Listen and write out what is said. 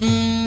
Mm.